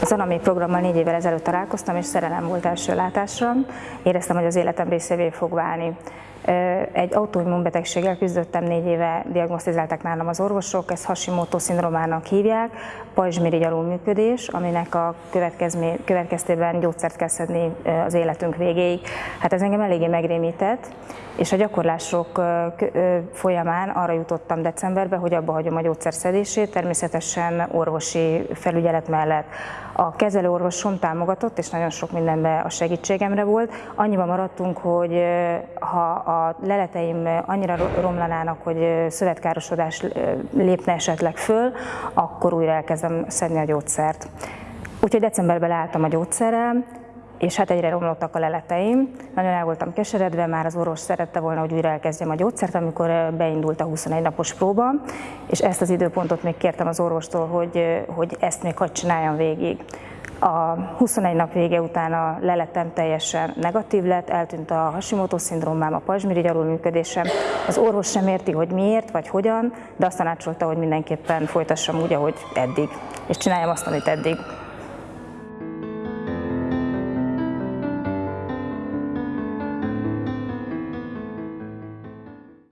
Az Anami programmal négy évvel ezelőtt találkoztam, és szerelem volt első látásra. Éreztem, hogy az életem részévé fog válni. Egy autoimmunbetegséggel küzdöttem, négy éve diagnosztizálták nálam az orvosok, ezt Hashimoto szindromának hívják, pajzsmirigy alulműködés, aminek a következtében gyógyszert kell szedni az életünk végéig. Hát ez engem eléggé megrémített, és a gyakorlások folyamán arra jutottam decemberben, hogy abba hagyom a gyógyszerszedését, természetesen orvosi felügyelet mellett. A kezelőorvosom támogatott, és nagyon sok mindenben a segítségemre volt. Annyiban maradtunk, hogy ha a leleteim annyira romlanának, hogy szövetkárosodás lépne esetleg föl, akkor újra elkezdem szedni a gyógyszert. Úgyhogy decemberben leálltam a gyógyszerrel, és hát egyre romlottak a leleteim. Nagyon el voltam keseredve, már az orvos szerette volna, hogy újra elkezdjem a gyógyszert, amikor beindult a 21 napos próba, és ezt az időpontot még kértem az orvostól, hogy, hogy ezt még hadd csináljam végig. A 21 nap vége után a leletem teljesen negatív lett, eltűnt a Hashimoto szindrómám, a pajzsmirigy alulműködésem. Az orvos sem érti, hogy miért vagy hogyan, de azt tanácsolta, hogy mindenképpen folytassam úgy, ahogy eddig, és csináljam azt, amit eddig.